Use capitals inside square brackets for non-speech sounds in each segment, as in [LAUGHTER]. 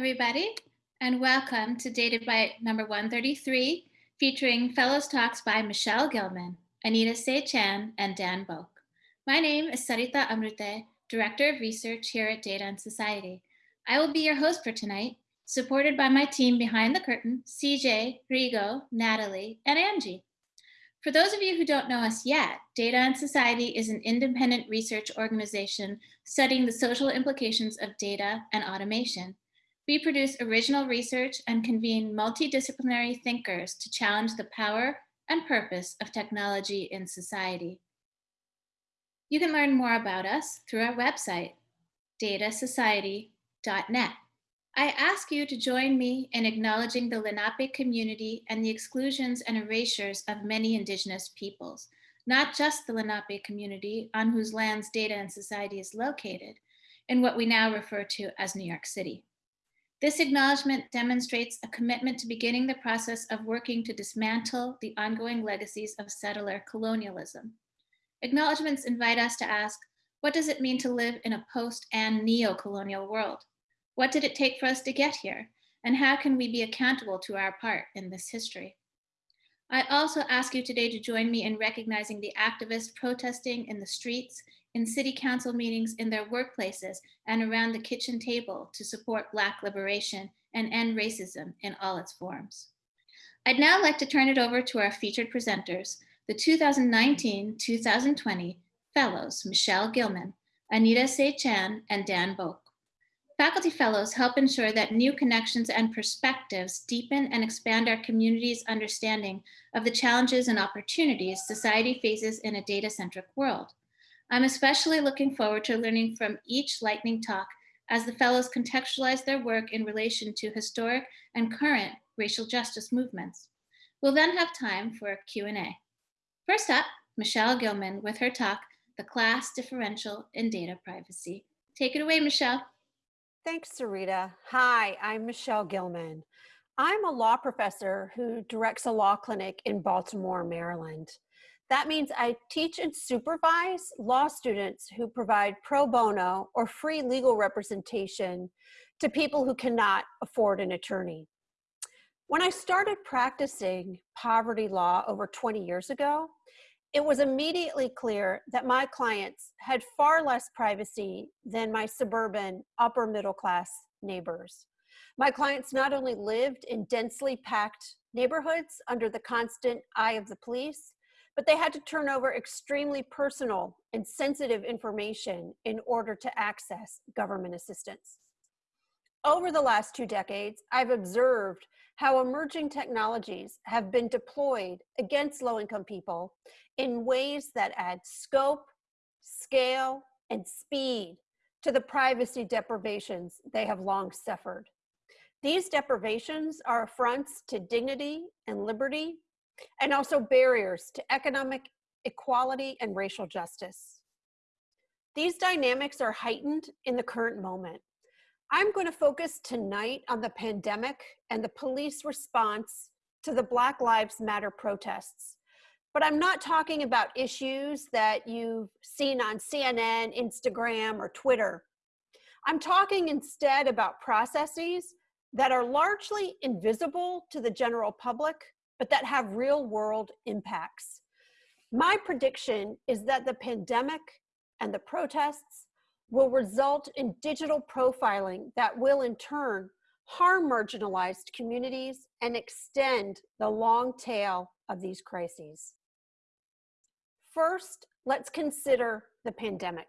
everybody, and welcome to Data Bite number 133, featuring Fellows Talks by Michelle Gilman, Anita Say Chan, and Dan Bouk. My name is Sarita Amrute, Director of Research here at Data and Society. I will be your host for tonight, supported by my team behind the curtain, CJ, Rigo, Natalie, and Angie. For those of you who don't know us yet, Data and Society is an independent research organization studying the social implications of data and automation. We produce original research and convene multidisciplinary thinkers to challenge the power and purpose of technology in society. You can learn more about us through our website, datasociety.net. I ask you to join me in acknowledging the Lenape community and the exclusions and erasures of many indigenous peoples, not just the Lenape community on whose lands data and society is located, in what we now refer to as New York City. This acknowledgement demonstrates a commitment to beginning the process of working to dismantle the ongoing legacies of settler colonialism. Acknowledgements invite us to ask, what does it mean to live in a post and neo-colonial world? What did it take for us to get here? And how can we be accountable to our part in this history? I also ask you today to join me in recognizing the activists protesting in the streets, in city council meetings, in their workplaces, and around the kitchen table to support Black liberation and end racism in all its forms. I'd now like to turn it over to our featured presenters, the 2019-2020 Fellows, Michelle Gilman, Anita Say Chan, and Dan Bouk. Faculty Fellows help ensure that new connections and perspectives deepen and expand our community's understanding of the challenges and opportunities society faces in a data-centric world. I'm especially looking forward to learning from each lightning talk as the fellows contextualize their work in relation to historic and current racial justice movements. We'll then have time for a Q&A. First up, Michelle Gilman with her talk, The Class Differential in Data Privacy. Take it away, Michelle. Thanks, Sarita. Hi, I'm Michelle Gilman. I'm a law professor who directs a law clinic in Baltimore, Maryland. That means I teach and supervise law students who provide pro bono or free legal representation to people who cannot afford an attorney. When I started practicing poverty law over 20 years ago, it was immediately clear that my clients had far less privacy than my suburban upper middle class neighbors. My clients not only lived in densely packed neighborhoods under the constant eye of the police, but they had to turn over extremely personal and sensitive information in order to access government assistance. Over the last two decades, I've observed how emerging technologies have been deployed against low-income people in ways that add scope, scale, and speed to the privacy deprivations they have long suffered. These deprivations are affronts to dignity and liberty, and also barriers to economic equality and racial justice. These dynamics are heightened in the current moment. I'm going to focus tonight on the pandemic and the police response to the Black Lives Matter protests. But I'm not talking about issues that you've seen on CNN, Instagram, or Twitter. I'm talking instead about processes that are largely invisible to the general public, but that have real world impacts. My prediction is that the pandemic and the protests will result in digital profiling that will in turn harm marginalized communities and extend the long tail of these crises. First, let's consider the pandemic.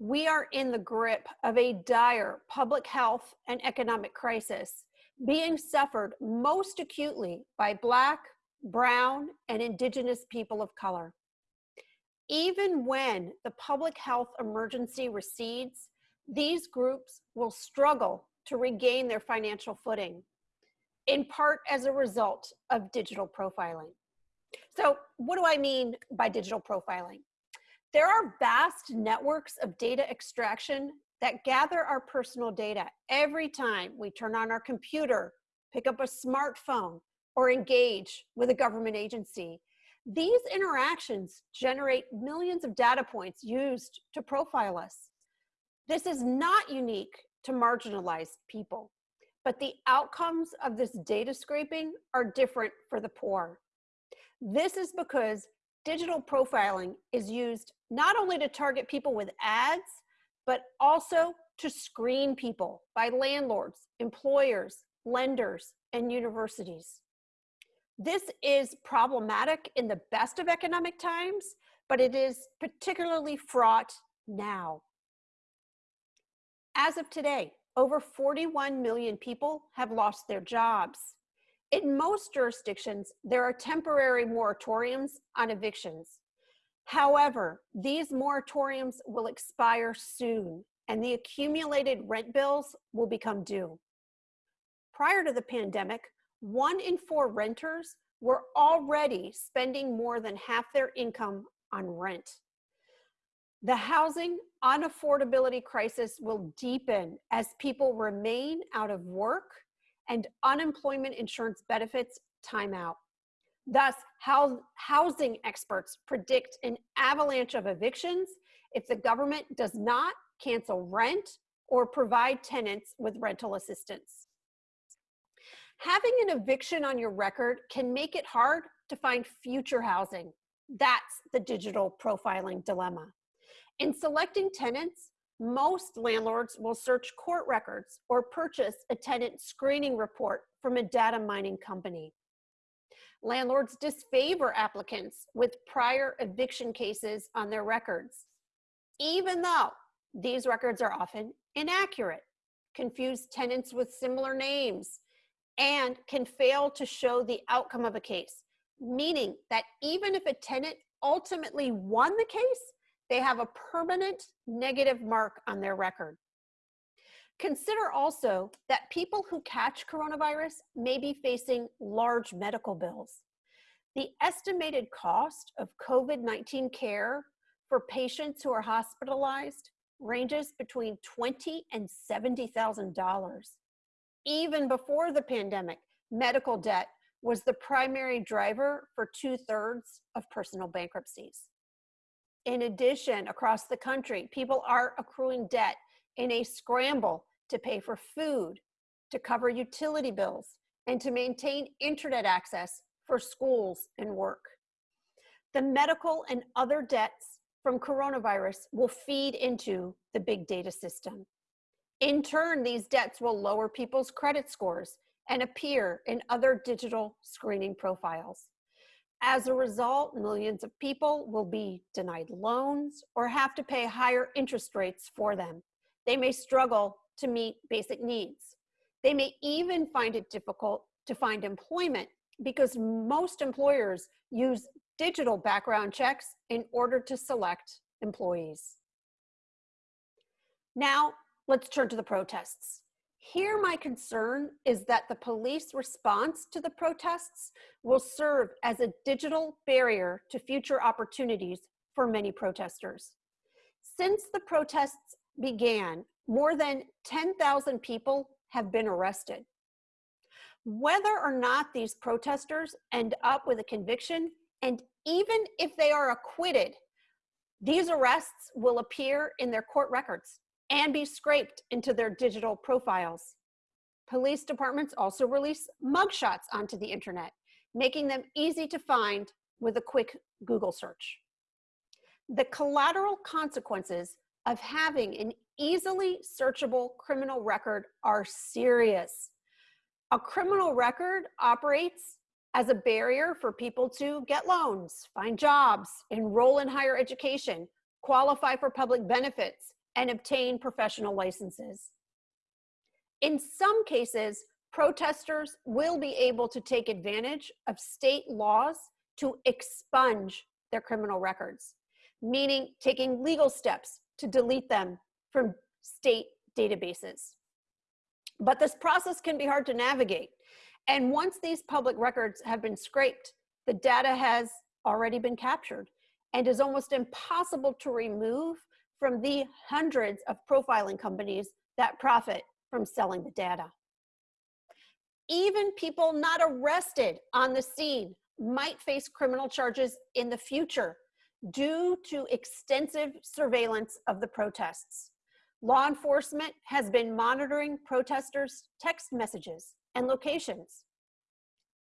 We are in the grip of a dire public health and economic crisis being suffered most acutely by Black, Brown, and Indigenous people of color. Even when the public health emergency recedes, these groups will struggle to regain their financial footing, in part as a result of digital profiling. So what do I mean by digital profiling? There are vast networks of data extraction that gather our personal data every time we turn on our computer, pick up a smartphone, or engage with a government agency these interactions generate millions of data points used to profile us. This is not unique to marginalized people. but the outcomes of this data scraping are different for the poor. This is because digital profiling is used not only to target people with ads, but also to screen people by landlords, employers, lenders, and universities. This is problematic in the best of economic times, but it is particularly fraught now. As of today, over 41 million people have lost their jobs. In most jurisdictions, there are temporary moratoriums on evictions. However, these moratoriums will expire soon and the accumulated rent bills will become due. Prior to the pandemic, one in four renters were already spending more than half their income on rent. The housing unaffordability crisis will deepen as people remain out of work and unemployment insurance benefits time out. Thus, housing experts predict an avalanche of evictions if the government does not cancel rent or provide tenants with rental assistance. Having an eviction on your record can make it hard to find future housing. That's the digital profiling dilemma. In selecting tenants, most landlords will search court records or purchase a tenant screening report from a data mining company. Landlords disfavor applicants with prior eviction cases on their records, even though these records are often inaccurate, confuse tenants with similar names, and can fail to show the outcome of a case, meaning that even if a tenant ultimately won the case, they have a permanent negative mark on their record. Consider also that people who catch coronavirus may be facing large medical bills. The estimated cost of COVID 19 care for patients who are hospitalized ranges between twenty and seventy thousand dollars. Even before the pandemic, medical debt was the primary driver for two thirds of personal bankruptcies. In addition, across the country, people are accruing debt in a scramble to pay for food, to cover utility bills, and to maintain internet access for schools and work. The medical and other debts from coronavirus will feed into the big data system. In turn, these debts will lower people's credit scores and appear in other digital screening profiles. As a result, millions of people will be denied loans or have to pay higher interest rates for them. They may struggle to meet basic needs. They may even find it difficult to find employment because most employers use digital background checks in order to select employees. Now, let's turn to the protests. Here, my concern is that the police response to the protests will serve as a digital barrier to future opportunities for many protesters. Since the protests began, more than 10,000 people have been arrested. Whether or not these protesters end up with a conviction and even if they are acquitted, these arrests will appear in their court records and be scraped into their digital profiles. Police departments also release mugshots onto the internet, making them easy to find with a quick Google search. The collateral consequences of having an easily searchable criminal record are serious. A criminal record operates as a barrier for people to get loans, find jobs, enroll in higher education, qualify for public benefits, and obtain professional licenses. In some cases, protesters will be able to take advantage of state laws to expunge their criminal records, meaning taking legal steps to delete them from state databases. But this process can be hard to navigate and once these public records have been scraped, the data has already been captured and is almost impossible to remove from the hundreds of profiling companies that profit from selling the data. Even people not arrested on the scene might face criminal charges in the future due to extensive surveillance of the protests. Law enforcement has been monitoring protesters' text messages and locations.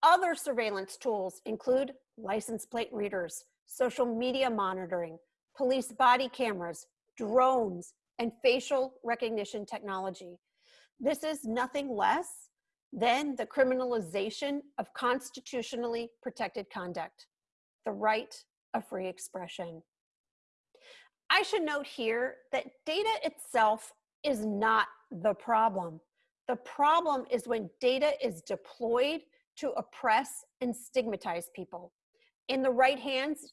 Other surveillance tools include license plate readers, social media monitoring, police body cameras, drones, and facial recognition technology. This is nothing less than the criminalization of constitutionally protected conduct, the right of free expression. I should note here that data itself is not the problem. The problem is when data is deployed to oppress and stigmatize people. In the right hands,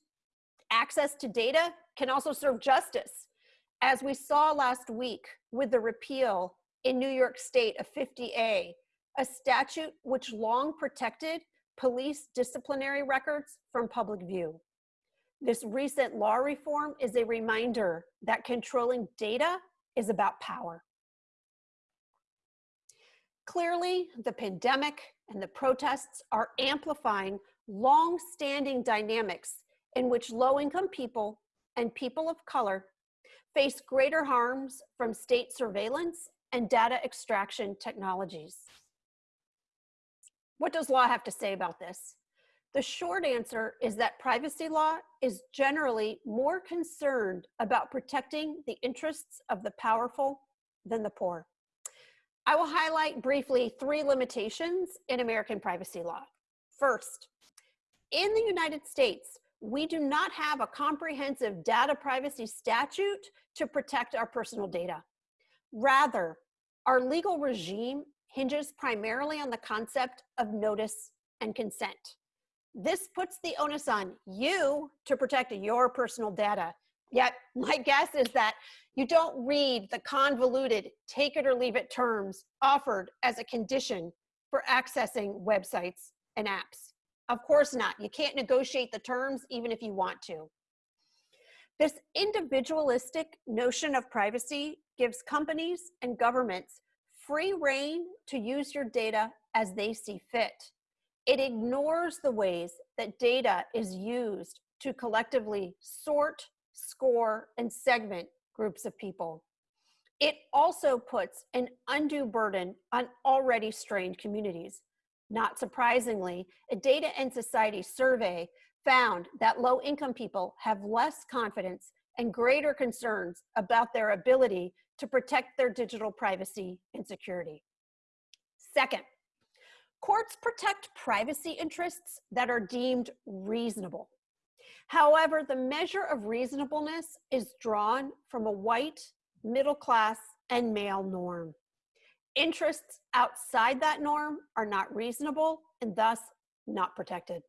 access to data can also serve justice. As we saw last week with the repeal in New York State of 50A, a statute which long protected police disciplinary records from public view. This recent law reform is a reminder that controlling data is about power. Clearly, the pandemic and the protests are amplifying long-standing dynamics in which low-income people and people of color face greater harms from state surveillance and data extraction technologies. What does law have to say about this? The short answer is that privacy law is generally more concerned about protecting the interests of the powerful than the poor. I will highlight briefly three limitations in American privacy law. First, in the United States, we do not have a comprehensive data privacy statute to protect our personal data. Rather, our legal regime hinges primarily on the concept of notice and consent. This puts the onus on you to protect your personal data. Yet, [LAUGHS] my guess is that you don't read the convoluted take it or leave it terms offered as a condition for accessing websites and apps. Of course not. You can't negotiate the terms even if you want to. This individualistic notion of privacy gives companies and governments free reign to use your data as they see fit. It ignores the ways that data is used to collectively sort, score, and segment groups of people. It also puts an undue burden on already strained communities. Not surprisingly, a Data and Society survey found that low income people have less confidence and greater concerns about their ability to protect their digital privacy and security. Second, courts protect privacy interests that are deemed reasonable. However, the measure of reasonableness is drawn from a white, middle class, and male norm. Interests outside that norm are not reasonable and thus not protected.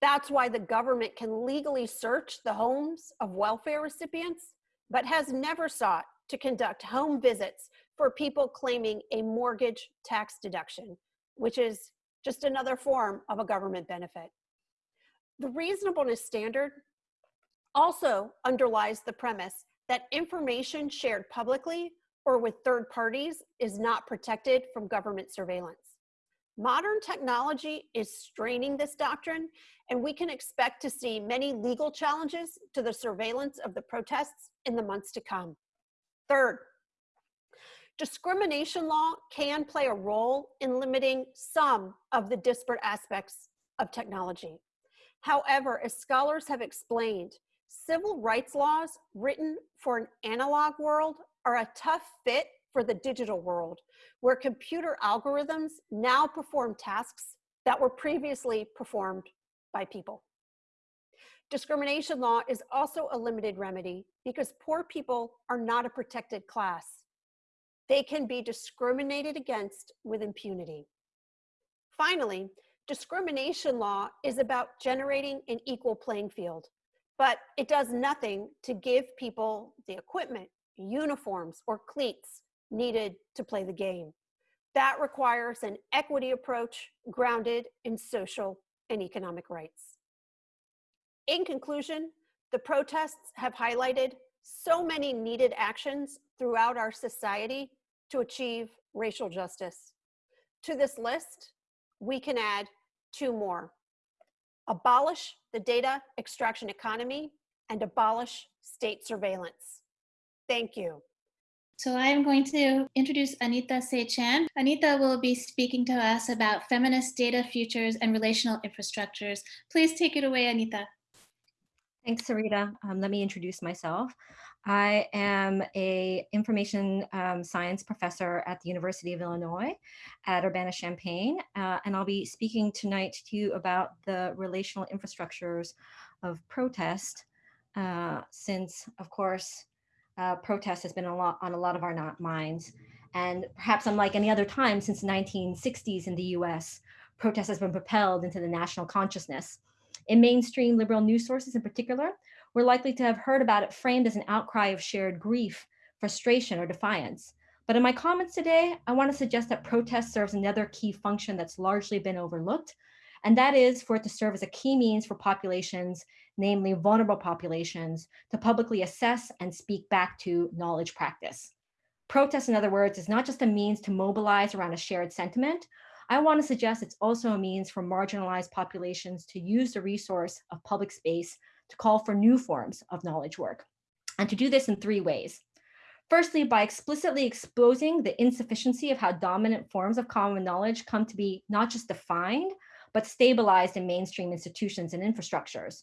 That's why the government can legally search the homes of welfare recipients, but has never sought to conduct home visits for people claiming a mortgage tax deduction, which is just another form of a government benefit. The reasonableness standard also underlies the premise that information shared publicly or with third parties is not protected from government surveillance. Modern technology is straining this doctrine, and we can expect to see many legal challenges to the surveillance of the protests in the months to come. Third, discrimination law can play a role in limiting some of the disparate aspects of technology. However, as scholars have explained, civil rights laws written for an analog world are a tough fit for the digital world, where computer algorithms now perform tasks that were previously performed by people. Discrimination law is also a limited remedy because poor people are not a protected class. They can be discriminated against with impunity. Finally, discrimination law is about generating an equal playing field, but it does nothing to give people the equipment, uniforms, or cleats needed to play the game. That requires an equity approach grounded in social and economic rights. In conclusion, the protests have highlighted so many needed actions throughout our society to achieve racial justice. To this list, we can add two more. Abolish the data extraction economy and abolish state surveillance. Thank you. So I am going to introduce Anita Say Chan. Anita will be speaking to us about feminist data futures and relational infrastructures. Please take it away, Anita. Thanks, Sarita. Um, let me introduce myself. I am a information um, science professor at the University of Illinois at Urbana-Champaign, uh, and I'll be speaking tonight to you about the relational infrastructures of protest, uh, since, of course, uh, protest has been a lot on a lot of our minds. And perhaps unlike any other time since the 1960s in the US, protest has been propelled into the national consciousness. In mainstream liberal news sources in particular, we're likely to have heard about it framed as an outcry of shared grief, frustration, or defiance. But in my comments today, I want to suggest that protest serves another key function that's largely been overlooked, and that is for it to serve as a key means for populations, namely vulnerable populations, to publicly assess and speak back to knowledge practice. Protest, in other words, is not just a means to mobilize around a shared sentiment. I want to suggest it's also a means for marginalized populations to use the resource of public space to call for new forms of knowledge work, and to do this in three ways. Firstly, by explicitly exposing the insufficiency of how dominant forms of common knowledge come to be not just defined, but stabilized in mainstream institutions and infrastructures.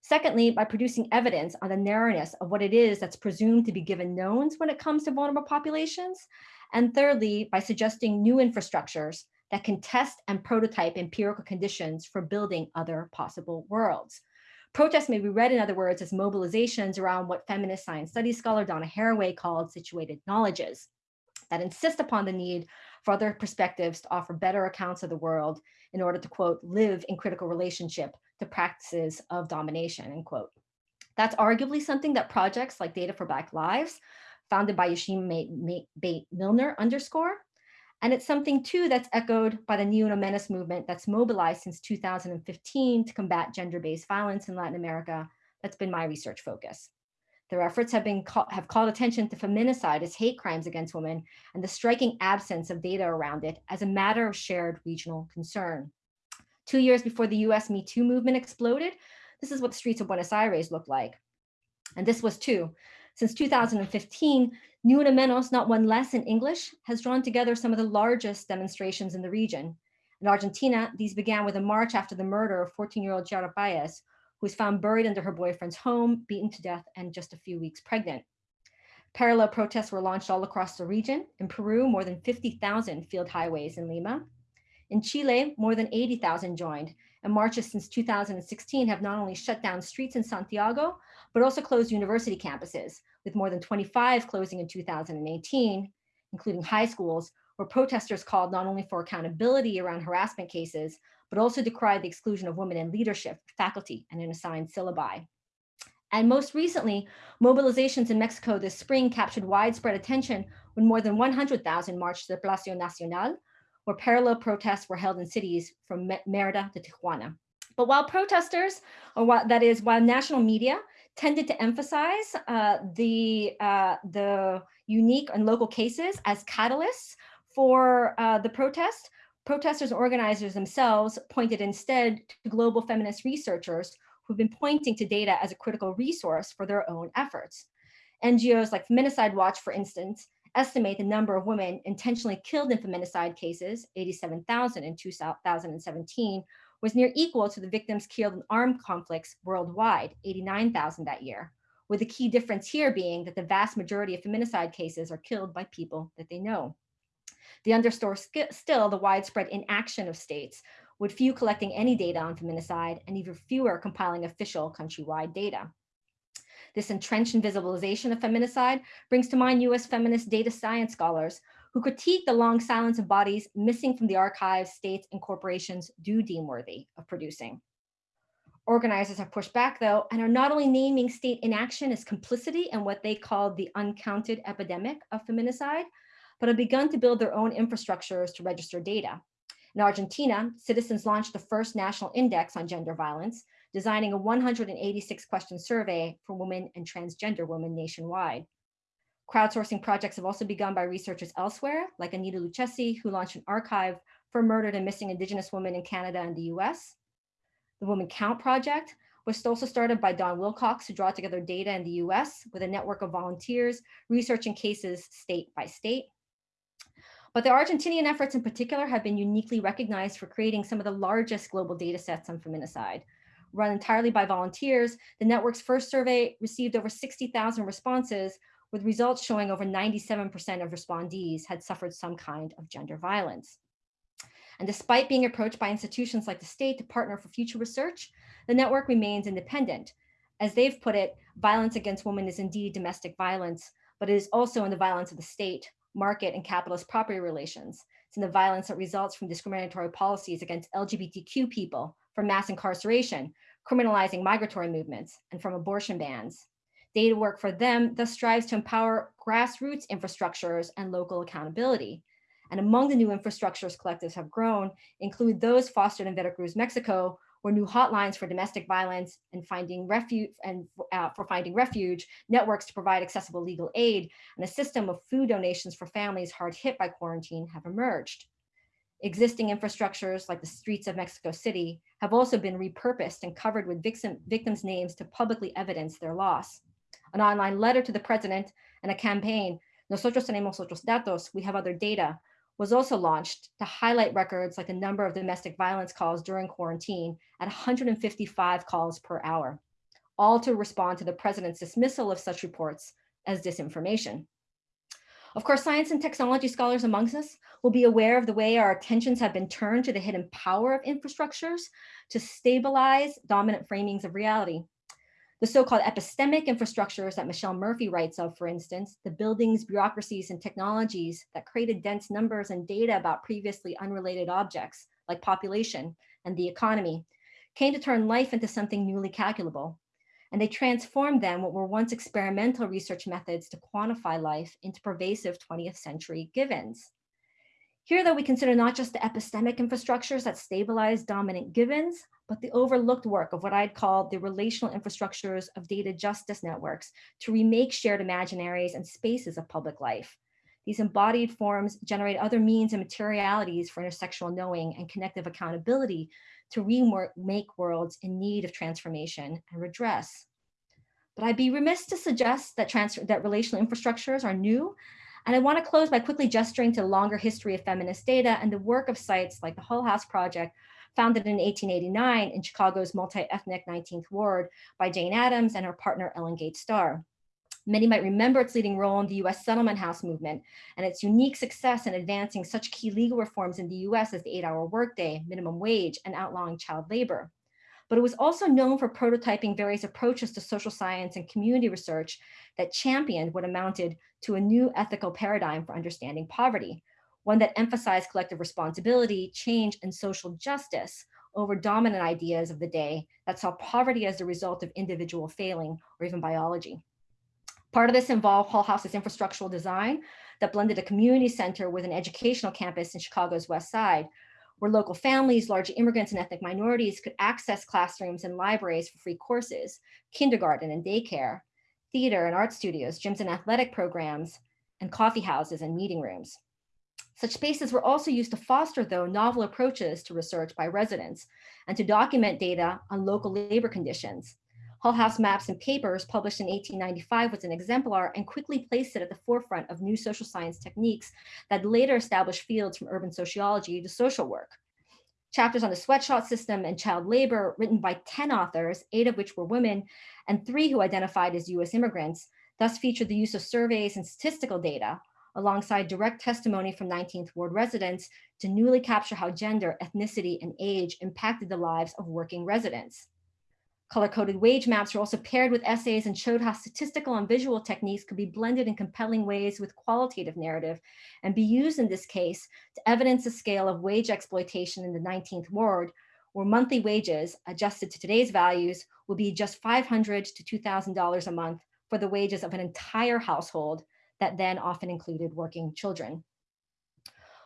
Secondly, by producing evidence on the narrowness of what it is that's presumed to be given knowns when it comes to vulnerable populations. And thirdly, by suggesting new infrastructures that can test and prototype empirical conditions for building other possible worlds. Protests may be read, in other words, as mobilizations around what feminist science studies scholar Donna Haraway called situated knowledges that insist upon the need for other perspectives to offer better accounts of the world in order to, quote, live in critical relationship to practices of domination, end quote. That's arguably something that projects like Data for Black Lives, founded by Bate Milner underscore, and it's something too that's echoed by the Ni Menos movement that's mobilized since 2015 to combat gender-based violence in Latin America. That's been my research focus. Their efforts have been have called attention to feminicide as hate crimes against women and the striking absence of data around it as a matter of shared regional concern. Two years before the US Me Too movement exploded, this is what the streets of Buenos Aires looked like. And this was too. Since 2015, Ni Una Menos, not one less in English, has drawn together some of the largest demonstrations in the region. In Argentina, these began with a march after the murder of 14-year-old Chiara Páez, who was found buried under her boyfriend's home, beaten to death, and just a few weeks pregnant. Parallel protests were launched all across the region. In Peru, more than 50,000 field highways in Lima. In Chile, more than 80,000 joined, and marches since 2016 have not only shut down streets in Santiago, but also closed university campuses, with more than 25 closing in 2018, including high schools, where protesters called not only for accountability around harassment cases, but also decried the exclusion of women in leadership, faculty, and in assigned syllabi. And most recently, mobilizations in Mexico this spring captured widespread attention when more than 100,000 marched to the Palacio Nacional, where parallel protests were held in cities from Merida to Tijuana. But while protesters, or what that is, while national media tended to emphasize uh, the, uh, the unique and local cases as catalysts for uh, the protest. Protesters and organizers themselves pointed instead to global feminist researchers who've been pointing to data as a critical resource for their own efforts. NGOs like Feminicide Watch, for instance, estimate the number of women intentionally killed in feminicide cases, 87,000 in 2017, was near equal to the victims killed in armed conflicts worldwide, 89,000 that year, with the key difference here being that the vast majority of feminicide cases are killed by people that they know. The underscore still the widespread inaction of states, with few collecting any data on feminicide and even fewer compiling official countrywide data. This entrenched invisibilization of feminicide brings to mind US feminist data science scholars who critique the long silence of bodies missing from the archives states and corporations do deem worthy of producing. Organizers have pushed back though, and are not only naming state inaction as complicity in what they call the uncounted epidemic of feminicide, but have begun to build their own infrastructures to register data. In Argentina, citizens launched the first national index on gender violence, designing a 186 question survey for women and transgender women nationwide. Crowdsourcing projects have also begun by researchers elsewhere, like Anita Lucchesi, who launched an archive for murdered and missing Indigenous women in Canada and the US. The Woman Count Project, was also started by Dawn Wilcox to draw together data in the US with a network of volunteers researching cases state by state. But the Argentinian efforts in particular have been uniquely recognized for creating some of the largest global data sets on feminicide. Run entirely by volunteers, the network's first survey received over 60,000 responses with results showing over 97% of respondees had suffered some kind of gender violence. And despite being approached by institutions like the state to partner for future research, the network remains independent. As they've put it, violence against women is indeed domestic violence, but it is also in the violence of the state, market and capitalist property relations. It's in the violence that results from discriminatory policies against LGBTQ people, from mass incarceration, criminalizing migratory movements, and from abortion bans. Data work for them thus strives to empower grassroots infrastructures and local accountability. And among the new infrastructures collectives have grown include those fostered in Veracruz, Mexico, where new hotlines for domestic violence and finding refuge and uh, for finding refuge, networks to provide accessible legal aid, and a system of food donations for families hard hit by quarantine have emerged. Existing infrastructures like the streets of Mexico City have also been repurposed and covered with victim, victims' names to publicly evidence their loss. An online letter to the president and a campaign, Nosotros tenemos otros datos, we have other data, was also launched to highlight records like the number of domestic violence calls during quarantine at 155 calls per hour, all to respond to the president's dismissal of such reports as disinformation. Of course, science and technology scholars amongst us will be aware of the way our attentions have been turned to the hidden power of infrastructures to stabilize dominant framings of reality. The so-called epistemic infrastructures that Michelle Murphy writes of, for instance, the buildings, bureaucracies, and technologies that created dense numbers and data about previously unrelated objects like population and the economy, came to turn life into something newly calculable. And they transformed then what were once experimental research methods to quantify life into pervasive 20th century givens. Here, though, we consider not just the epistemic infrastructures that stabilize dominant givens, but the overlooked work of what I'd call the relational infrastructures of data justice networks to remake shared imaginaries and spaces of public life. These embodied forms generate other means and materialities for intersectional knowing and connective accountability to remake worlds in need of transformation and redress. But I'd be remiss to suggest that, that relational infrastructures are new. And I want to close by quickly gesturing to the longer history of feminist data and the work of sites like the Hull House Project, founded in 1889 in Chicago's multi-ethnic 19th ward by Jane Addams and her partner Ellen Gates Starr. Many might remember its leading role in the US settlement house movement and its unique success in advancing such key legal reforms in the US as the eight hour workday, minimum wage, and outlawing child labor. But it was also known for prototyping various approaches to social science and community research that championed what amounted to a new ethical paradigm for understanding poverty, one that emphasized collective responsibility, change, and social justice over dominant ideas of the day that saw poverty as the result of individual failing or even biology. Part of this involved Hull House's infrastructural design that blended a community center with an educational campus in Chicago's West Side, where local families, large immigrants and ethnic minorities could access classrooms and libraries for free courses, kindergarten and daycare, theater and art studios, gyms and athletic programs, and coffee houses and meeting rooms. Such spaces were also used to foster, though, novel approaches to research by residents and to document data on local labor conditions. Hull House Maps and Papers, published in 1895, was an exemplar and quickly placed it at the forefront of new social science techniques that later established fields from urban sociology to social work. Chapters on the sweatshop system and child labor, written by 10 authors, eight of which were women, and three who identified as US immigrants, thus featured the use of surveys and statistical data, alongside direct testimony from 19th Ward residents to newly capture how gender, ethnicity, and age impacted the lives of working residents. Color-coded wage maps were also paired with essays and showed how statistical and visual techniques could be blended in compelling ways with qualitative narrative and be used in this case to evidence the scale of wage exploitation in the 19th ward, where monthly wages adjusted to today's values will be just $500 to $2,000 a month for the wages of an entire household that then often included working children.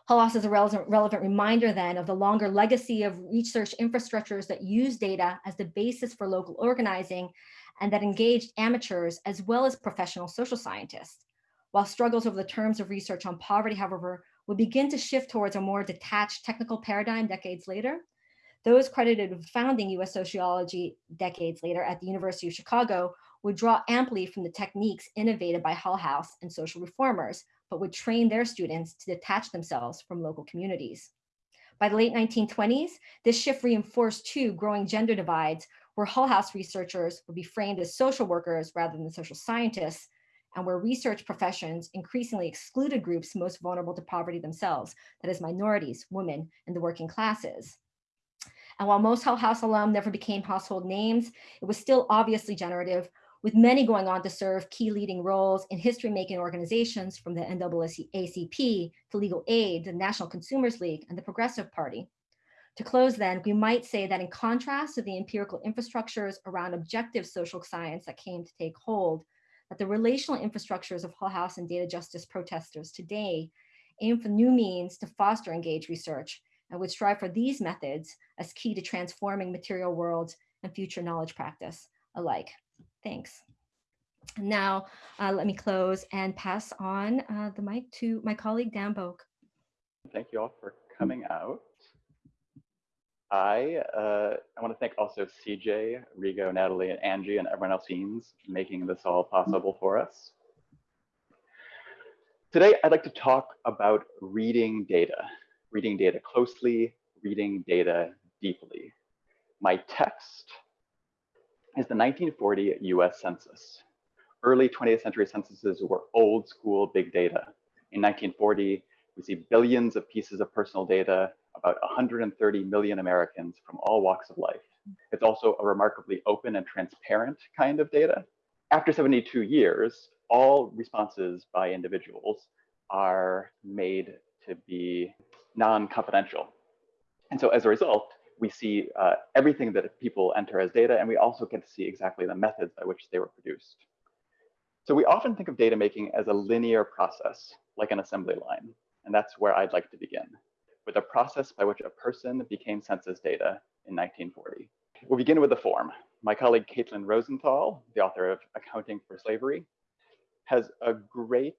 House is a relevant, relevant reminder then of the longer legacy of research infrastructures that use data as the basis for local organizing and that engaged amateurs as well as professional social scientists. While struggles over the terms of research on poverty, however, would begin to shift towards a more detached technical paradigm decades later, those credited with founding US sociology decades later at the University of Chicago would draw amply from the techniques innovated by Hull House and social reformers, but would train their students to detach themselves from local communities. By the late 1920s, this shift reinforced two growing gender divides where Hull House researchers would be framed as social workers rather than social scientists, and where research professions increasingly excluded groups most vulnerable to poverty themselves, that is minorities, women, and the working classes. And while most Hull House alum never became household names, it was still obviously generative, with many going on to serve key leading roles in history-making organizations from the NAACP to Legal Aid, the National Consumers League, and the Progressive Party. To close then, we might say that in contrast to the empirical infrastructures around objective social science that came to take hold, that the relational infrastructures of Hull House and data justice protesters today aim for new means to foster engaged research and would strive for these methods as key to transforming material worlds and future knowledge practice alike. Thanks. Now, uh, let me close and pass on uh, the mic to my colleague, Dan Bouk. Thank you all for coming out. I, uh, I want to thank also CJ, Rigo, Natalie, and Angie, and everyone else scenes making this all possible for us. Today, I'd like to talk about reading data, reading data closely, reading data deeply. My text is the 1940 US Census. Early 20th century censuses were old school big data. In 1940, we see billions of pieces of personal data about 130 million Americans from all walks of life. It's also a remarkably open and transparent kind of data. After 72 years, all responses by individuals are made to be non-confidential. And so as a result, we see uh, everything that people enter as data, and we also get to see exactly the methods by which they were produced. So we often think of data making as a linear process, like an assembly line, and that's where I'd like to begin with a process by which a person became census data in 1940. We'll begin with the form. My colleague Caitlin Rosenthal, the author of Accounting for Slavery, has a great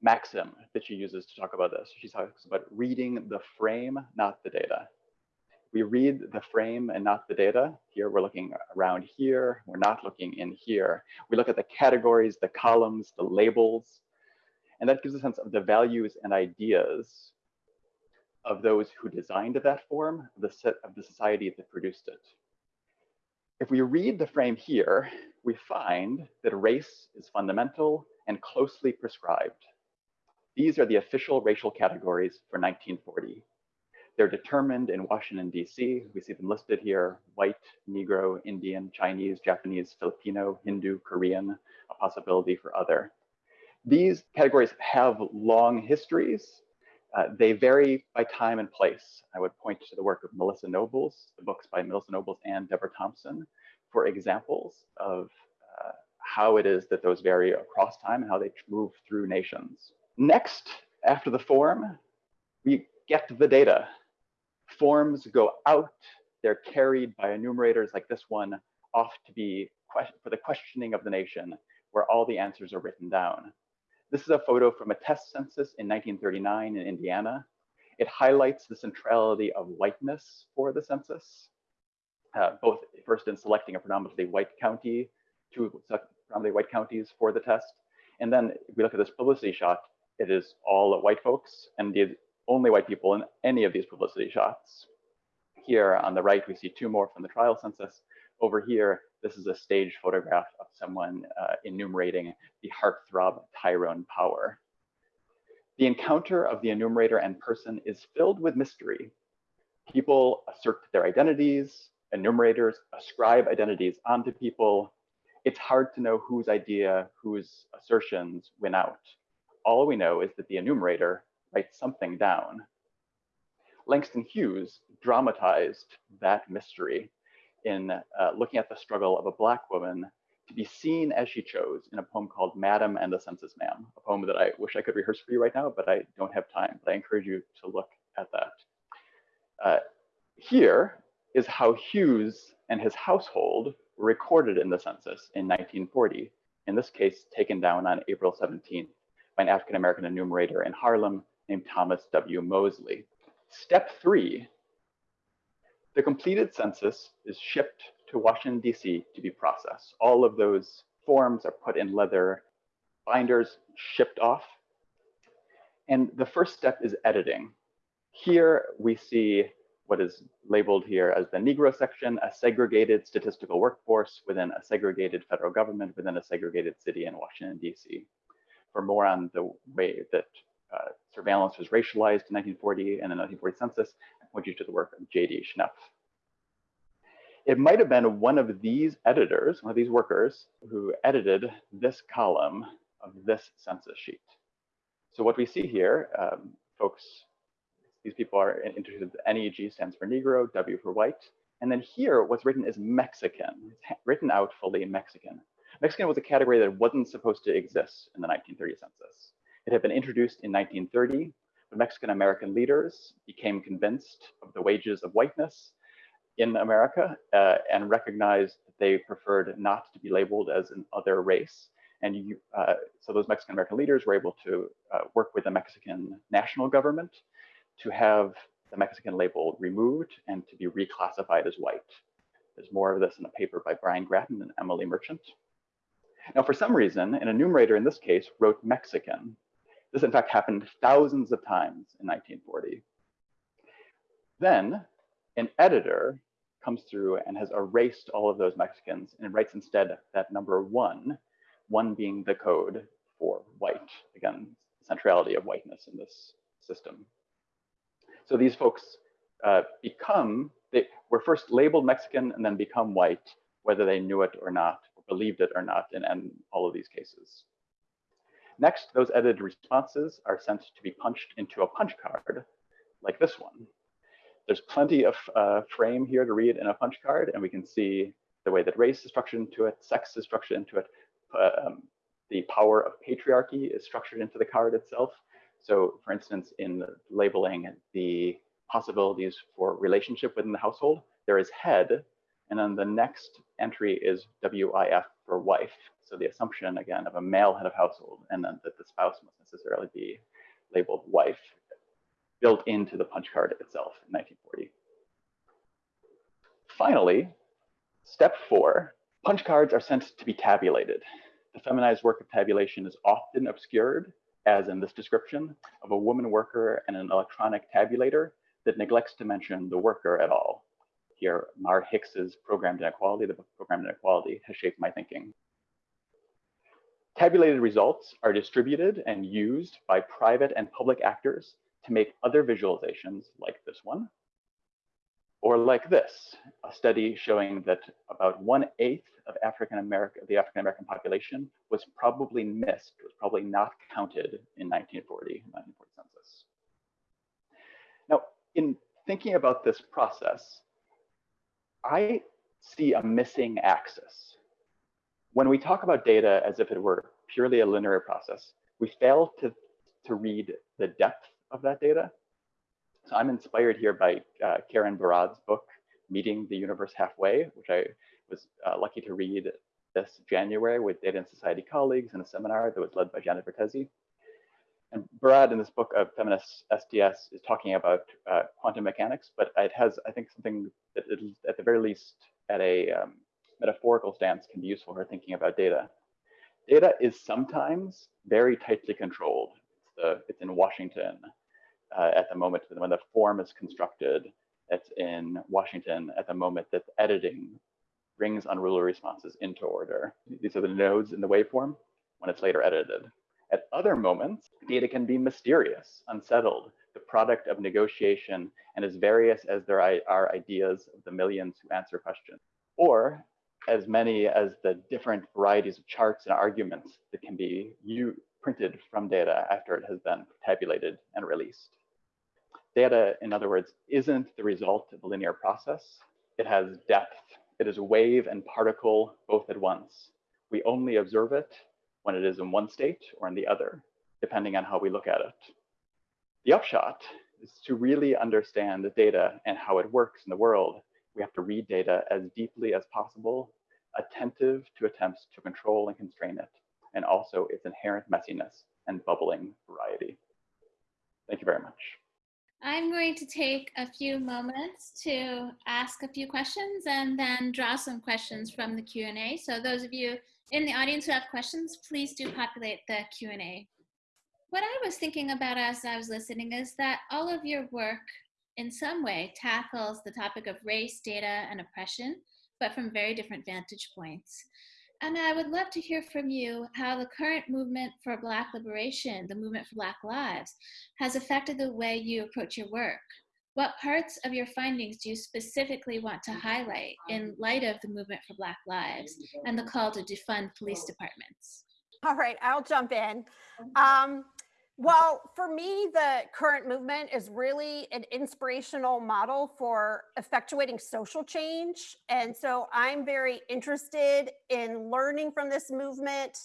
maxim that she uses to talk about this. She talks about reading the frame, not the data. We read the frame and not the data. Here we're looking around here. We're not looking in here. We look at the categories, the columns, the labels, and that gives a sense of the values and ideas of those who designed that form, the set of the society that produced it. If we read the frame here, we find that race is fundamental and closely prescribed. These are the official racial categories for 1940. They're determined in Washington, DC. We see them listed here, white, Negro, Indian, Chinese, Japanese, Filipino, Hindu, Korean, a possibility for other. These categories have long histories uh, they vary by time and place. I would point to the work of Melissa Nobles, the books by Melissa Nobles and Debra Thompson for examples of uh, how it is that those vary across time and how they move through nations. Next, after the form, we get the data. Forms go out, they're carried by enumerators like this one off to be for the questioning of the nation, where all the answers are written down. This is a photo from a test census in 1939 in Indiana. It highlights the centrality of whiteness for the census, uh, both first in selecting a predominantly white county, two predominantly white counties for the test. And then if we look at this publicity shot, it is all white folks and the only white people in any of these publicity shots. Here on the right, we see two more from the trial census. Over here, this is a staged photograph of someone uh, enumerating the heartthrob Tyrone Power. The encounter of the enumerator and person is filled with mystery. People assert their identities, enumerators ascribe identities onto people. It's hard to know whose idea, whose assertions win out. All we know is that the enumerator writes something down. Langston Hughes dramatized that mystery in uh, looking at the struggle of a Black woman to be seen as she chose in a poem called Madam and the Census Man, a poem that I wish I could rehearse for you right now, but I don't have time. But I encourage you to look at that. Uh, here is how Hughes and his household were recorded in the census in 1940, in this case taken down on April 17th by an African-American enumerator in Harlem named Thomas W. Mosley. Step three The completed census is shipped to Washington, D.C. to be processed. All of those forms are put in leather binders, shipped off. And the first step is editing. Here we see what is labeled here as the Negro section, a segregated statistical workforce within a segregated federal government within a segregated city in Washington, D.C. For more on the way that uh, surveillance was racialized in 1940 and the 1940 census, I point you to the work of J.D. Schnepp. It might have been one of these editors, one of these workers, who edited this column of this census sheet. So what we see here, um, folks, these people are interested, NEG stands for Negro, W for white. And then here, what's written is Mexican, it's written out fully Mexican. Mexican was a category that wasn't supposed to exist in the 1930 census. It had been introduced in 1930, but Mexican American leaders became convinced of the wages of whiteness in America uh, and recognized that they preferred not to be labeled as an other race. And you, uh, so those Mexican American leaders were able to uh, work with the Mexican national government to have the Mexican label removed and to be reclassified as white. There's more of this in a paper by Brian Gratton and Emily Merchant. Now, for some reason, an enumerator in this case wrote Mexican. This, in fact, happened thousands of times in 1940. Then an editor comes through and has erased all of those Mexicans and writes instead that number one, one being the code for white. Again, centrality of whiteness in this system. So these folks uh, become, they were first labeled Mexican and then become white, whether they knew it or not, or believed it or not in, in all of these cases. Next, those edited responses are sent to be punched into a punch card like this one. There's plenty of uh, frame here to read in a punch card, and we can see the way that race is structured into it, sex is structured into it, um, the power of patriarchy is structured into the card itself. So for instance, in labeling the possibilities for relationship within the household, there is head, and then the next entry is WIF for wife. So the assumption again of a male head of household, and then that the spouse must necessarily be labeled wife built into the punch card itself in 1940. Finally, step four, punch cards are sent to be tabulated. The feminized work of tabulation is often obscured, as in this description, of a woman worker and an electronic tabulator that neglects to mention the worker at all. Here, Mar Hicks's Programmed Inequality, the book Programmed Inequality, has shaped my thinking. Tabulated results are distributed and used by private and public actors to make other visualizations like this one, or like this, a study showing that about one eighth of African the African American population was probably missed, was probably not counted in 1940, 1940 census. Now, in thinking about this process, I see a missing axis. When we talk about data as if it were purely a linear process, we fail to, to read the depth of that data. So I'm inspired here by uh, Karen Barad's book, Meeting the Universe Halfway, which I was uh, lucky to read this January with Data and Society colleagues in a seminar that was led by Janet Vertesi. And Barad in this book of feminist STS is talking about uh, quantum mechanics, but it has, I think, something that at the very least at a um, metaphorical stance can be useful for thinking about data. Data is sometimes very tightly controlled. It's, the, it's in Washington uh, at the moment when the form is constructed. It's in Washington at the moment that editing brings unruly responses into order. These are the nodes in the waveform when it's later edited. At other moments, data can be mysterious, unsettled, the product of negotiation, and as various as there are ideas of the millions who answer questions, or as many as the different varieties of charts and arguments that can be printed from data after it has been tabulated and released. Data, in other words, isn't the result of a linear process. It has depth. It is wave and particle both at once. We only observe it when it is in one state or in the other, depending on how we look at it. The upshot is to really understand the data and how it works in the world. We have to read data as deeply as possible, attentive to attempts to control and constrain it, and also its inherent messiness and bubbling variety. Thank you very much. I'm going to take a few moments to ask a few questions and then draw some questions from the Q&A. So those of you in the audience who have questions, please do populate the Q&A. What I was thinking about as I was listening is that all of your work in some way tackles the topic of race, data, and oppression, but from very different vantage points. And I would love to hear from you how the current movement for Black liberation, the movement for Black lives, has affected the way you approach your work. What parts of your findings do you specifically want to highlight in light of the movement for Black lives and the call to defund police departments? All right, I'll jump in. Um, well, for me, the current movement is really an inspirational model for effectuating social change. And so I'm very interested in learning from this movement,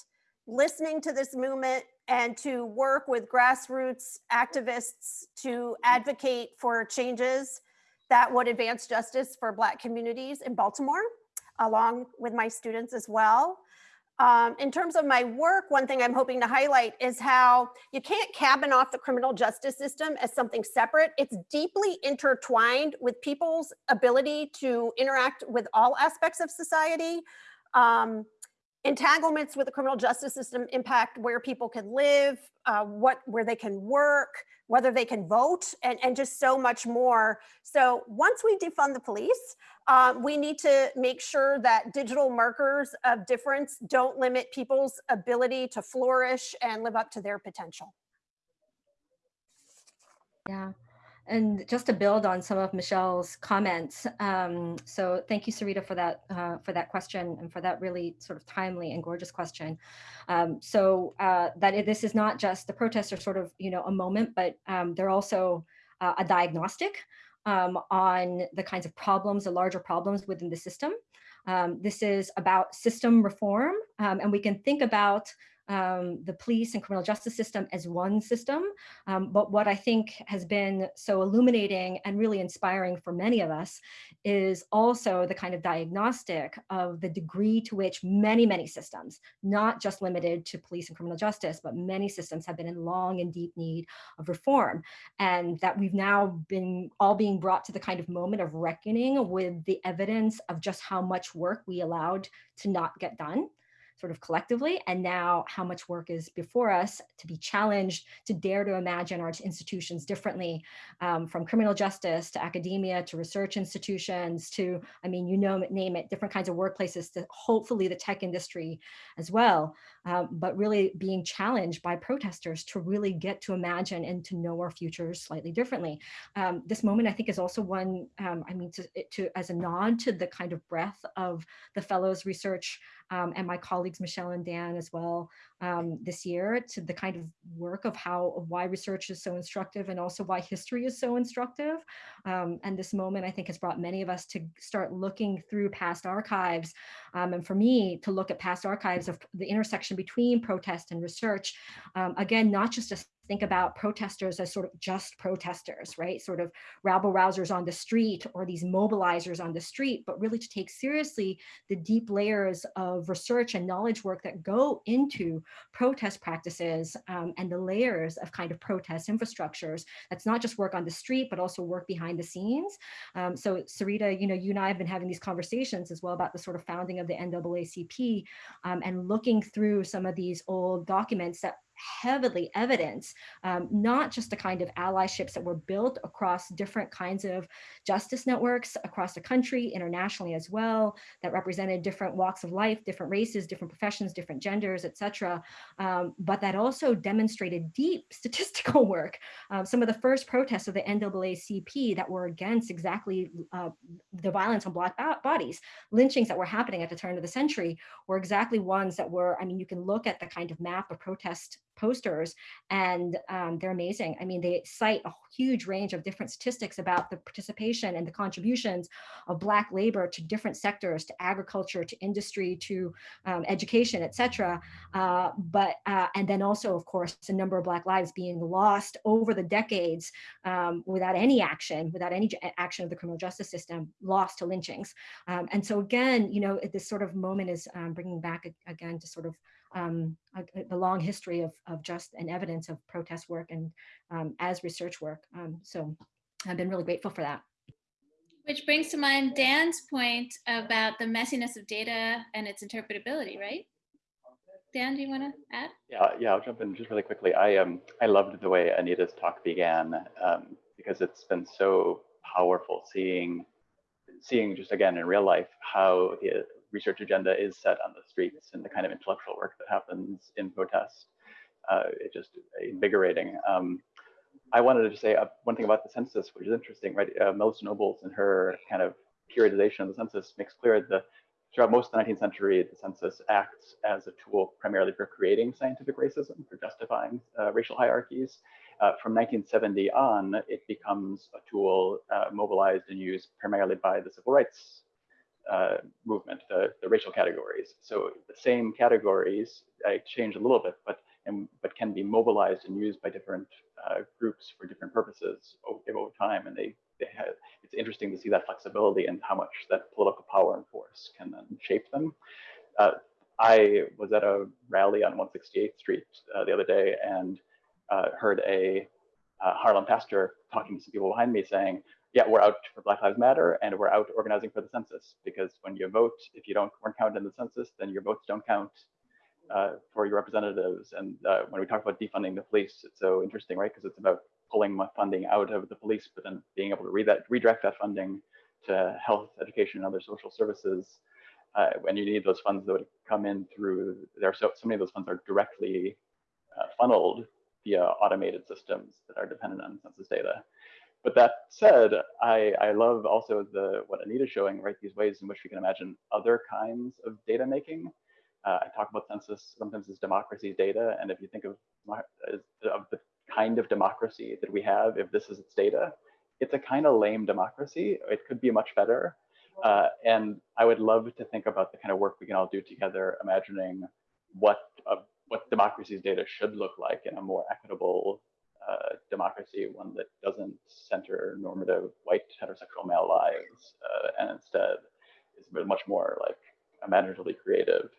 listening to this movement, and to work with grassroots activists to advocate for changes that would advance justice for Black communities in Baltimore, along with my students as well. Um, in terms of my work, one thing I'm hoping to highlight is how you can't cabin off the criminal justice system as something separate. It's deeply intertwined with people's ability to interact with all aspects of society. Um, entanglements with the criminal justice system impact where people can live, uh, what where they can work, whether they can vote, and, and just so much more. So once we defund the police, um, we need to make sure that digital markers of difference don't limit people's ability to flourish and live up to their potential. Yeah. And just to build on some of Michelle's comments, um, so thank you, Sarita, for that uh, for that question and for that really sort of timely and gorgeous question. Um, so uh, that it, this is not just the protests are sort of you know a moment, but um, they're also uh, a diagnostic um, on the kinds of problems, the larger problems within the system. Um, this is about system reform, um, and we can think about um, the police and criminal justice system as one system. Um, but what I think has been so illuminating and really inspiring for many of us is also the kind of diagnostic of the degree to which many, many systems, not just limited to police and criminal justice, but many systems have been in long and deep need of reform. And that we've now been all being brought to the kind of moment of reckoning with the evidence of just how much work we allowed to not get done sort of collectively, and now how much work is before us to be challenged, to dare to imagine our institutions differently, um, from criminal justice to academia to research institutions to, I mean, you know, name it, different kinds of workplaces to hopefully the tech industry as well, um, but really being challenged by protesters to really get to imagine and to know our futures slightly differently. Um, this moment, I think, is also one, um, I mean, to, to as a nod to the kind of breadth of the fellows research um, and my colleagues Michelle and Dan as well um, this year to the kind of work of how of why research is so instructive and also why history is so instructive. Um, and this moment I think has brought many of us to start looking through past archives. Um, and for me to look at past archives of the intersection between protest and research, um, again, not just a think about protesters as sort of just protesters, right? Sort of rabble rousers on the street or these mobilizers on the street, but really to take seriously the deep layers of research and knowledge work that go into protest practices um, and the layers of kind of protest infrastructures. That's not just work on the street, but also work behind the scenes. Um, so Sarita, you know, you and I have been having these conversations as well about the sort of founding of the NAACP um, and looking through some of these old documents that heavily evidence, um, not just the kind of allyships that were built across different kinds of justice networks across the country, internationally as well, that represented different walks of life, different races, different professions, different genders, et cetera, um, but that also demonstrated deep [LAUGHS] statistical work. Um, some of the first protests of the NAACP that were against exactly uh, the violence on Black bodies, lynchings that were happening at the turn of the century were exactly ones that were, I mean, you can look at the kind of map of protest posters and um, they're amazing. I mean, they cite a huge range of different statistics about the participation and the contributions of Black labor to different sectors, to agriculture, to industry, to um, education, et cetera. Uh, but, uh, and then also, of course, a number of Black lives being lost over the decades um, without any action, without any action of the criminal justice system, lost to lynchings. Um, and so again, you know, this sort of moment is um, bringing back again to sort of um, a, a, long history of, of just an evidence of protest work and um, as research work. Um, so I've been really grateful for that. Which brings to mind Dan's point about the messiness of data and its interpretability, right? Dan, do you want to add? Yeah, yeah, I'll jump in just really quickly. I um I loved the way Anita's talk began um, because it's been so powerful seeing seeing just again in real life how the research agenda is set on the streets and the kind of intellectual work that happens in protest. Uh, it's just invigorating. Um, I wanted to say uh, one thing about the census, which is interesting, right? Uh, Melissa Nobles in her kind of periodization of the census makes clear that throughout most of the 19th century, the census acts as a tool primarily for creating scientific racism, for justifying uh, racial hierarchies. Uh, from 1970 on, it becomes a tool uh, mobilized and used primarily by the civil rights uh, movement, the, the racial categories. So the same categories uh, change a little bit, but and, but can be mobilized and used by different uh, groups for different purposes over, over time. And they, they have, it's interesting to see that flexibility and how much that political power and force can then shape them. Uh, I was at a rally on 168th Street uh, the other day and uh, heard a Harlem pastor talking to some people behind me saying, yeah, we're out for Black Lives Matter and we're out organizing for the census because when you vote, if you don't weren't counted in the census, then your votes don't count uh, for your representatives. And uh, when we talk about defunding the police, it's so interesting, right? Because it's about pulling funding out of the police, but then being able to that, redirect that funding to health, education, and other social services. Uh, you need those funds that would come in through, there are so, so many of those funds are directly uh, funneled via automated systems that are dependent on census data. But that said, I, I love also the what Anita's showing, right? These ways in which we can imagine other kinds of data making uh, I talk about census sometimes as democracy's data, and if you think of, of the kind of democracy that we have, if this is its data, it's a kind of lame democracy. It could be much better. Uh, and I would love to think about the kind of work we can all do together, imagining what uh, what democracy's data should look like in a more equitable uh, democracy, one that doesn't center normative white heterosexual male lives, uh, and instead is much more like imaginatively creative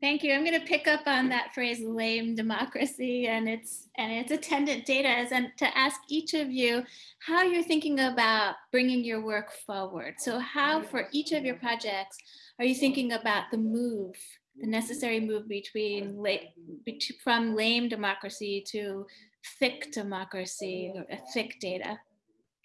Thank you. I'm going to pick up on that phrase lame democracy and its and its attendant data and to ask each of you how you're thinking about bringing your work forward. So how for each of your projects are you thinking about the move, the necessary move between from lame democracy to thick democracy thick data?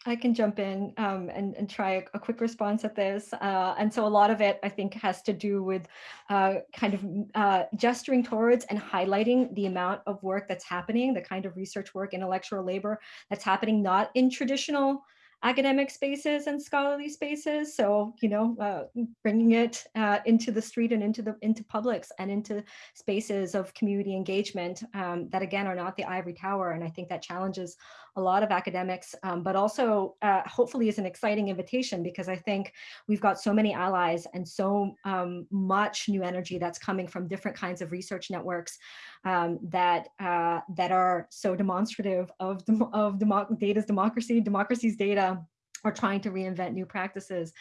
I can jump in um, and, and try a, a, quick response at this. Uh, and so a lot of it, I think, has to do with uh, kind of uh, gesturing towards and highlighting the amount of work that's happening, the kind of research work, intellectual labor that's happening not in traditional academic spaces and scholarly spaces. So, you know, uh, bringing it uh, into the street and into the into publics and into spaces of community engagement um, that again are not the ivory tower. And I think that challenges a lot of academics, um, but also uh, hopefully is an exciting invitation because I think we've got so many allies and so um, much new energy that's coming from different kinds of research networks um, that uh, that are so demonstrative of, of demo data's democracy, democracy's data, or trying to reinvent new practices.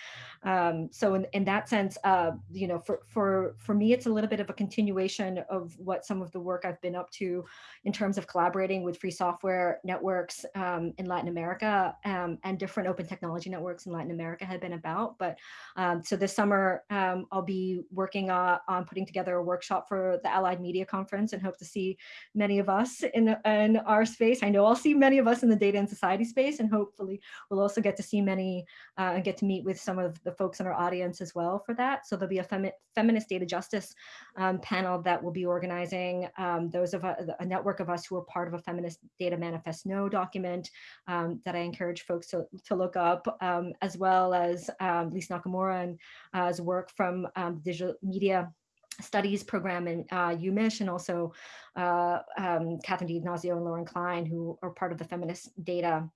Um, so in, in that sense, uh, you know, for, for, for me, it's a little bit of a continuation of what some of the work I've been up to in terms of collaborating with free software networks um, in Latin America um, and different open technology networks in Latin America had been about. But um, so this summer, um, I'll be working uh, on putting together a workshop for the Allied Media Conference and hope to see many of us in, in our space. I know I'll see many of us in the data and society space and hopefully we'll also get to see many uh, and get to meet with some of the folks in our audience as well for that. So there'll be a femi feminist data justice um, panel that will be organizing um, those of a, a, network of us who are part of a feminist data manifest no document um, that I encourage folks to, to look up, um, as well as um, Lisa Nakamura and uh, work from um, digital media studies program in uh, UMich and also uh, um, Catherine D'Ignazio and Lauren Klein, who are part of the feminist data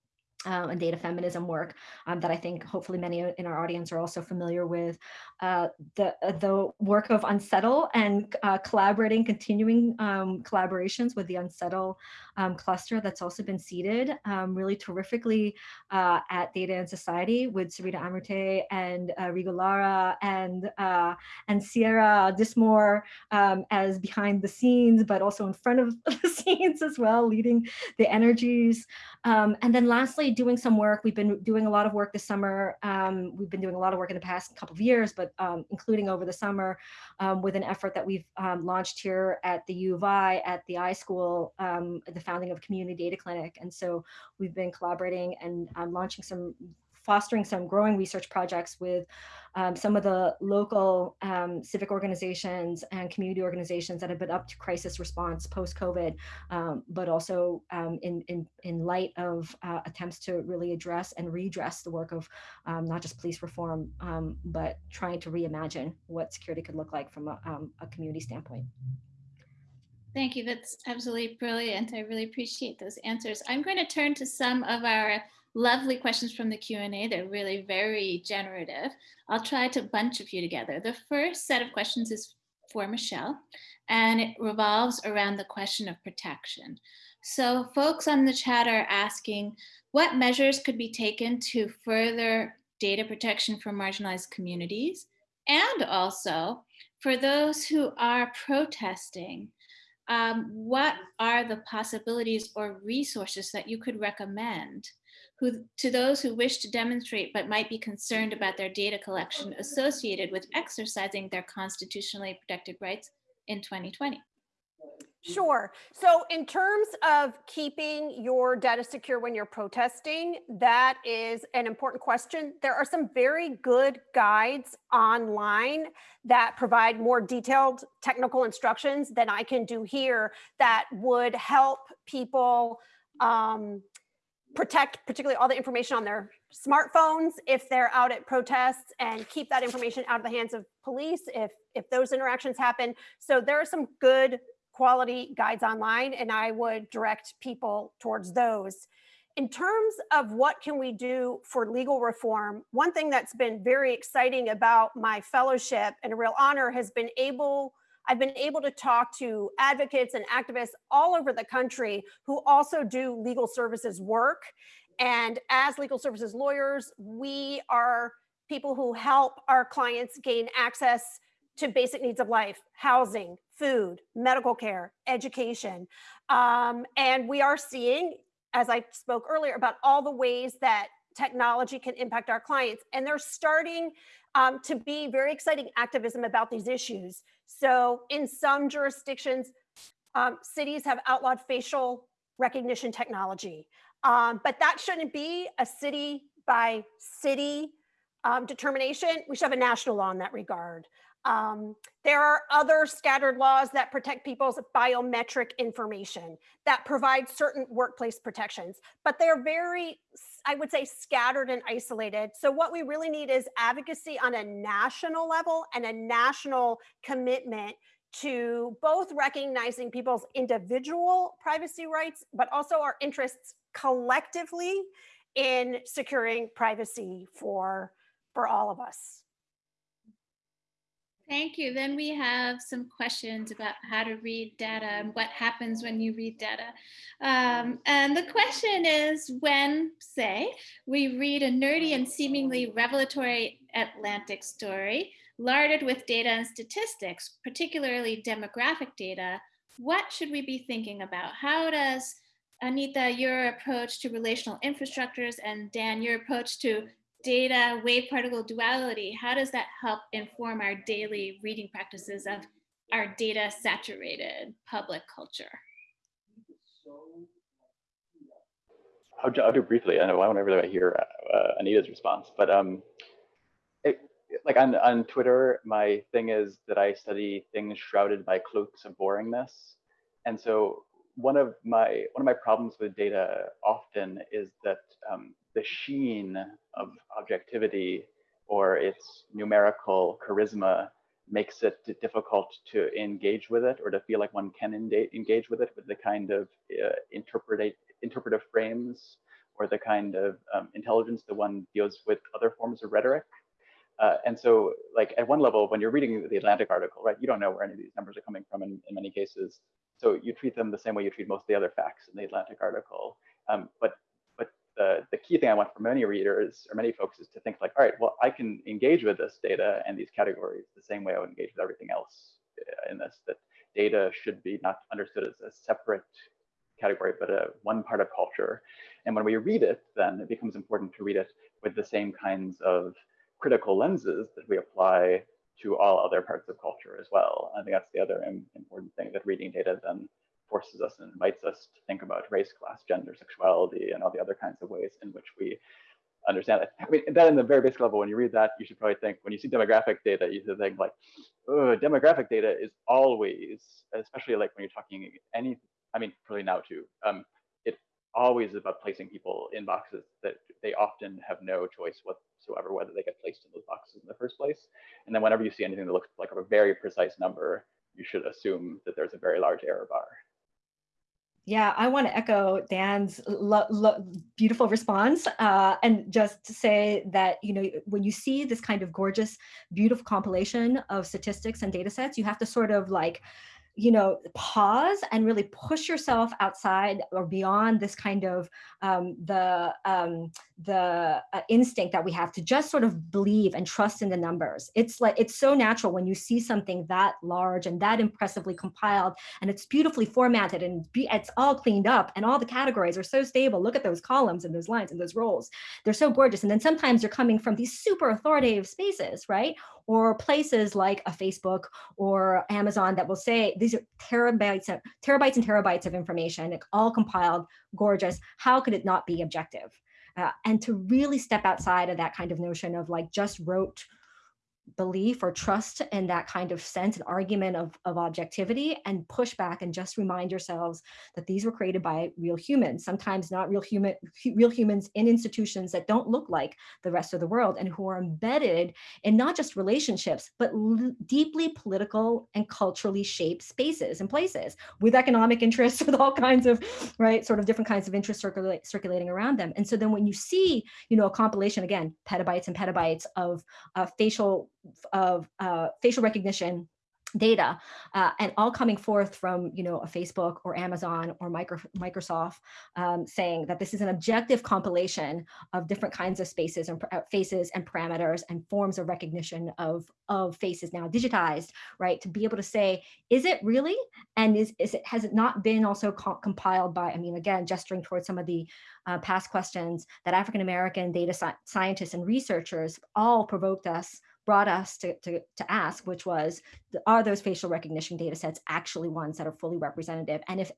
uh, and data feminism work um, that I think hopefully many in our audience are also familiar with. Uh, the, uh, the work of Unsettle and uh, collaborating, continuing um, collaborations with the Unsettle um, cluster that's also been seeded um, really terrifically uh, at Data and Society with Sarita Amrute and uh, Rigo Lara and, and Sierra Dismore um, as behind the scenes, but also in front of [LAUGHS] the scenes as well, leading the energies. And then lastly, doing some work. We've been doing a lot of work this summer. Um, we've been doing a lot of work in the past couple of years, but um, including over the summer um, with an effort that we've um, launched here at the U of I, at the iSchool, um, the founding of Community Data Clinic. And so we've been collaborating and launching some fostering some growing research projects with um, some of the local um, civic organizations and community organizations that have been up to crisis response post-COVID, um, but also um, in, in, in light of uh, attempts to really address and redress the work of um, not just police reform, um, but trying to reimagine what security could look like from a, a community standpoint. Thank you. That's absolutely brilliant. I really appreciate those answers. I'm going to turn to some of our lovely questions from the Q&A. They're really very generative. I'll try to bunch a few together. The first set of questions is for Michelle, and it revolves around the question of protection. So folks on the chat are asking, what measures could be taken to further data protection for marginalized communities? And also, for those who are protesting, um, what are the possibilities or resources that you could recommend who, to those who wish to demonstrate but might be concerned about their data collection associated with exercising their constitutionally protected rights in 2020? Sure. So in terms of keeping your data secure when you're protesting, that is an important question. There are some very good guides online that provide more detailed technical instructions than I can do here that would help people um, protect particularly all the information on their smartphones if they're out at protests and keep that information out of the hands of police if if those interactions happen. So there are some good quality guides online and I would direct people towards those. In terms of what can we do for legal reform, one thing that's been very exciting about my fellowship and a real honor has been able I've been able to talk to advocates and activists all over the country who also do legal services work. And as legal services lawyers, we are people who help our clients gain access to basic needs of life, housing, food, medical care, education. Um, and we are seeing, as I spoke earlier, about all the ways that technology can impact our clients. And they're starting um, to be very exciting activism about these issues. So in some jurisdictions, um, cities have outlawed facial recognition technology. Um, but that shouldn't be a city by city um, determination. We should have a national law in that regard. Um, there are other scattered laws that protect people's biometric information that provide certain workplace protections, but they're very, I would say, scattered and isolated. So what we really need is advocacy on a national level and a national commitment to both recognizing people's individual privacy rights, but also our interests collectively in securing privacy for, for all of us. Thank you. Then we have some questions about how to read data and what happens when you read data. Um, and the question is when, say, we read a nerdy and seemingly revelatory Atlantic story, larded with data and statistics, particularly demographic data, what should we be thinking about? How does Anita, your approach to relational infrastructures and Dan, your approach to data wave particle duality, how does that help inform our daily reading practices of our data saturated public culture? I'll, I'll do briefly. I know I want to hear uh, Anita's response, but um, it, like on, on Twitter, my thing is that I study things shrouded by cloaks of boringness. And so one of my one of my problems with data often is that um, the sheen of objectivity or its numerical charisma makes it difficult to engage with it or to feel like one can engage with it with the kind of uh, interpretive frames or the kind of um, intelligence that one deals with other forms of rhetoric. Uh, and so like at one level, when you're reading the Atlantic article, right, you don't know where any of these numbers are coming from in, in many cases. So you treat them the same way you treat most of the other facts in the Atlantic article. Um, but but the, the key thing I want for many readers or many folks is to think like, all right, well, I can engage with this data and these categories the same way I would engage with everything else uh, in this, that data should be not understood as a separate category, but a one part of culture. And when we read it, then it becomes important to read it with the same kinds of critical lenses that we apply to all other parts of culture as well. I think that's the other important thing that reading data then forces us and invites us to think about race, class, gender, sexuality, and all the other kinds of ways in which we understand it. I mean, that in the very basic level, when you read that, you should probably think, when you see demographic data, you should think like, oh, demographic data is always, especially like when you're talking any, I mean, probably now too, um, it always is about placing people in boxes that they often have no choice whatsoever whether they get placed in those boxes in the first place. And then whenever you see anything that looks like a very precise number, you should assume that there's a very large error bar. Yeah, I want to echo Dan's beautiful response uh, and just to say that, you know, when you see this kind of gorgeous, beautiful compilation of statistics and data sets, you have to sort of like you know, pause and really push yourself outside or beyond this kind of um, the um, the uh, instinct that we have to just sort of believe and trust in the numbers. It's like it's so natural when you see something that large and that impressively compiled, and it's beautifully formatted and be, it's all cleaned up, and all the categories are so stable. Look at those columns and those lines and those rows; they're so gorgeous. And then sometimes you're coming from these super authoritative spaces, right? or places like a Facebook or Amazon that will say these are terabytes, terabytes and terabytes of information, all compiled, gorgeous. How could it not be objective? Uh, and to really step outside of that kind of notion of like just wrote belief or trust in that kind of sense, and argument of, of objectivity and push back and just remind yourselves that these were created by real humans, sometimes not real human, real humans in institutions that don't look like the rest of the world and who are embedded in not just relationships, but deeply political and culturally shaped spaces and places with economic interests, [LAUGHS] with all kinds of, right, sort of different kinds of interests circulate, circulating around them. And so then when you see, you know, a compilation, again, petabytes and petabytes of uh, facial of uh, facial recognition data uh, and all coming forth from you know a Facebook or Amazon or micro, Microsoft um, saying that this is an objective compilation of different kinds of spaces and uh, faces and parameters and forms of recognition of of faces now digitized right? To be able to say is it really? And is, is it has it not been also co compiled by I mean again gesturing towards some of the uh, past questions that African American data sci scientists and researchers all provoked us brought us to, to, to ask, which was, are those facial recognition data sets actually ones that are fully representative? And if,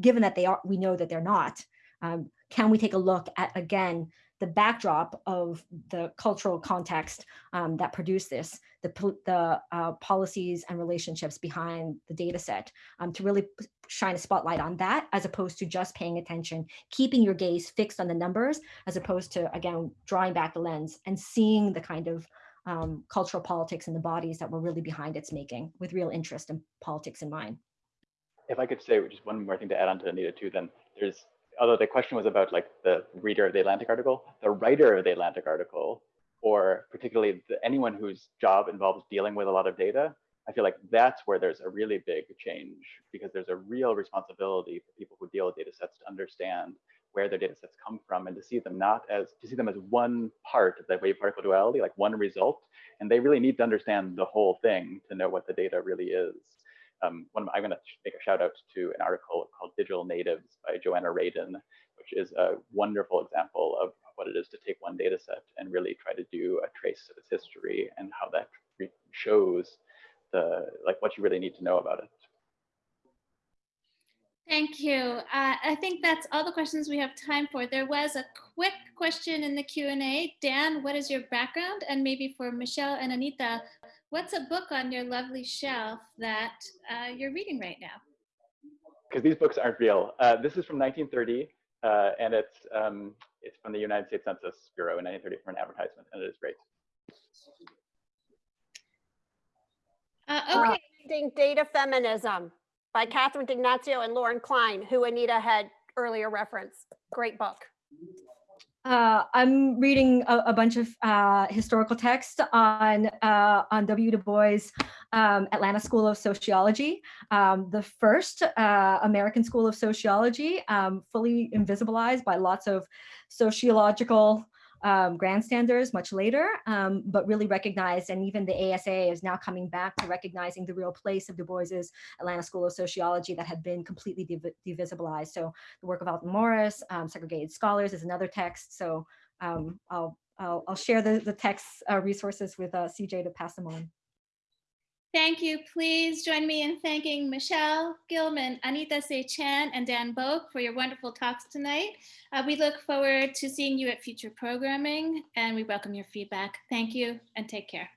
given that they are, we know that they're not, um, can we take a look at, again, the backdrop of the cultural context um, that produced this, the, the uh, policies and relationships behind the data set um, to really shine a spotlight on that as opposed to just paying attention, keeping your gaze fixed on the numbers as opposed to, again, drawing back the lens and seeing the kind of um, cultural politics and the bodies that were really behind its making with real interest in politics in mind. If I could say just one more thing to add on to Anita too, then there's, although the question was about like the reader of the Atlantic article, the writer of the Atlantic article, or particularly the, anyone whose job involves dealing with a lot of data, I feel like that's where there's a really big change because there's a real responsibility for people who deal with data sets to understand where their data sets come from and to see them not as to see them as one part of the wave particle duality, like one result. And they really need to understand the whole thing to know what the data really is. Um, one, I'm going to make a shout out to an article called Digital Natives by Joanna Radin, which is a wonderful example of what it is to take one data set and really try to do a trace of its history and how that shows the like what you really need to know about it. Thank you. Uh, I think that's all the questions we have time for. There was a quick question in the Q&A. Dan, what is your background? And maybe for Michelle and Anita, what's a book on your lovely shelf that uh, you're reading right now? Because these books aren't real. Uh, this is from 1930, uh, and it's, um, it's from the United States Census Bureau in 1930 for an advertisement, and it is great. Uh, okay. Data feminism by Catherine D'Ignazio and Lauren Klein, who Anita had earlier referenced. Great book. Uh, I'm reading a, a bunch of uh, historical text on uh, on W. Du Bois um, Atlanta School of Sociology, um, the first uh, American School of Sociology, um, fully invisibilized by lots of sociological um, grandstanders much later, um, but really recognized, and even the ASA is now coming back to recognizing the real place of Du Bois's Atlanta School of Sociology that had been completely div divisibilized. So the work of Aldon Morris, um, Segregated Scholars is another text. So um, I'll, I'll, I'll, share the, the text uh, resources with uh, CJ to pass them on. Thank you. Please join me in thanking Michelle Gilman, Anita Say Chan, and Dan Bouk for your wonderful talks tonight. Uh, we look forward to seeing you at future programming and we welcome your feedback. Thank you and take care.